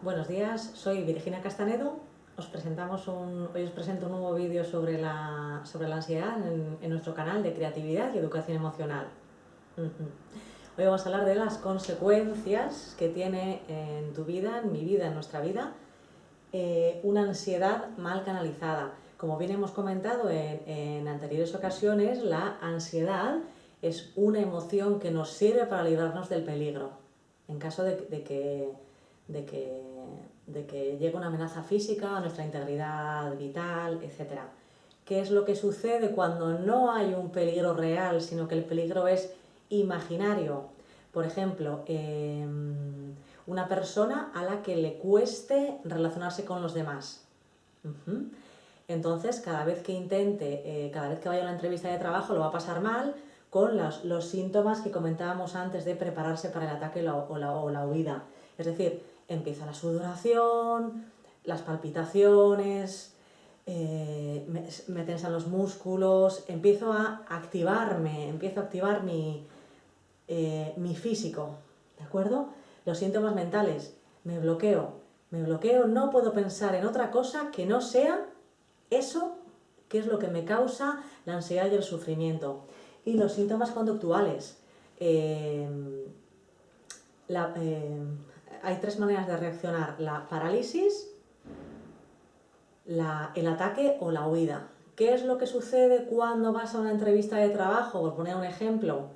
Buenos días, soy Virginia Castanedo. Os presentamos un, hoy os presento un nuevo vídeo sobre la, sobre la ansiedad en, nuestro canal de creatividad y educación emocional. Hoy vamos a hablar de las consecuencias que tiene en tu vida, en mi vida, en nuestra vida, eh, una ansiedad mal canalizada. Como bien hemos comentado en, en anteriores ocasiones, la ansiedad es una emoción que nos sirve para librarnos del peligro. En caso de que de que, de que llegue una amenaza física a nuestra integridad vital, etc. ¿Qué es lo que sucede cuando no hay un peligro real, sino que el peligro es imaginario? Por ejemplo, eh, una persona a la que le cueste relacionarse con los demás. Entonces, cada vez que intente, eh, cada vez que vaya a una entrevista de trabajo, lo va a pasar mal con los, los síntomas que comentábamos antes de prepararse para el ataque o la, o la huida. Es decir, empieza la sudoración, las palpitaciones, eh, me, tensan los músculos, empiezo a activarme, empiezo a activar mi, eh, mi físico, ¿de acuerdo? Los síntomas mentales, me bloqueo, me bloqueo, no puedo pensar en otra cosa que no sea eso que es lo que me causa la ansiedad y el sufrimiento. Y los síntomas conductuales, eh, la, hay tres maneras de reaccionar, la parálisis, la, el ataque o la huida. ¿Qué es lo que sucede cuando vas a una entrevista de trabajo? Por poner un ejemplo,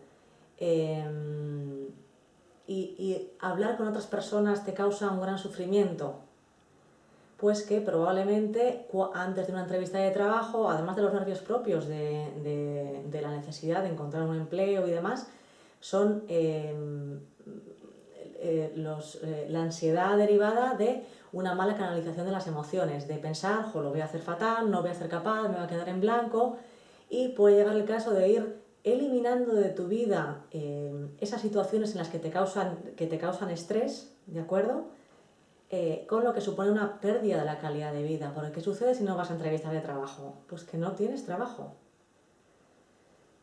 eh, y, hablar con otras personas te causa un gran sufrimiento. Pues que probablemente antes de una entrevista de trabajo, además de los nervios propios de, la necesidad de encontrar un empleo y demás, son eh, los, eh, la ansiedad derivada de una mala canalización de las emociones, de pensar, lo voy a hacer fatal, no voy a ser capaz, me voy a quedar en blanco, y puede llegar el caso de ir eliminando de tu vida eh, esas situaciones en las que te causan, que te causan estrés, ¿de acuerdo? Eh, con lo que supone una pérdida de la calidad de vida. Porque ¿qué sucede si no vas a entrevistar de trabajo? Pues que no tienes trabajo.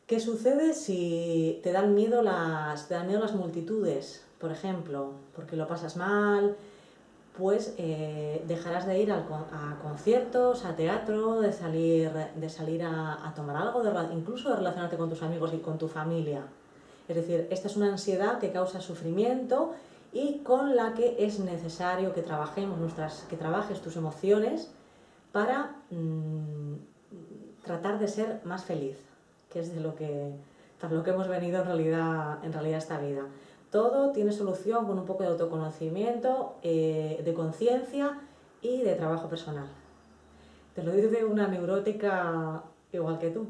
¿Qué sucede si te dan miedo las, multitudes? por ejemplo, porque lo pasas mal, pues eh, dejarás de ir a conciertos, a teatro, de salir, de salir a, tomar algo, incluso de relacionarte con tus amigos y con tu familia. Es decir, esta es una ansiedad que causa sufrimiento y con la que es necesario que trabajemos nuestras, que trabajes tus emociones para mmm, tratar de ser más feliz, que es de lo que, para lo que hemos venido en realidad, en realidad esta vida. Todo tiene solución con un poco de autoconocimiento, eh, de conciencia y de trabajo personal. Te lo digo de una neurótica igual que tú.